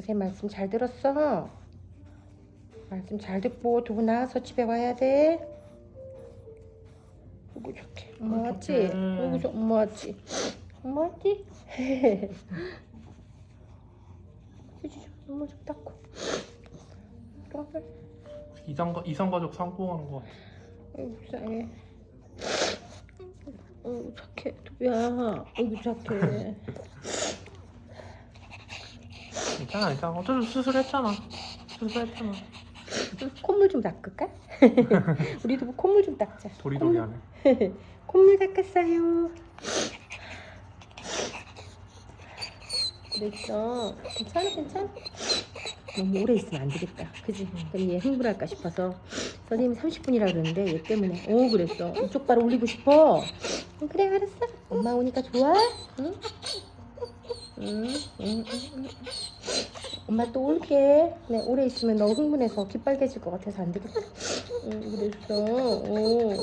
선생님 말씀 잘 들었어? 말씀 잘 듣고 두고 나와서 집에 와야 돼. 어구 좋게. 엄마 왔지? 어구 좋 엄마 왔지? 엄마 왔지? 그지 눈물 좀 닦고. 이성 이성가족 성공하는 거 같아. 아이고 불쌍해. 어이구 착해 두비야. 어이구 착해. 괜찮아 괜찮아. 어차피 수술했잖아. 수술했잖아. 콧물 좀 닦을까? 우리도 뭐 콧물 좀 닦자. 도리도리하네. 콧물, 콧물 닦았어요. 그랬어. 괜찮아, 괜찮아. 너무 오래 있으면 안 되겠다. 그지? 그럼 얘 흥분할까 싶어서. 선생님이 30분이라 그러는데 얘 때문에. 오, 그랬어. 이쪽 발 올리고 싶어. 응, 그래, 알았어. 엄마 오니까 좋아? 응? 응, 응, 응, 응. 엄마 또 올게. 네, 오래 있으면 너 흥분해서 귀 빨개질 것 같아서 안 되겠다. 응, 그랬어. 오.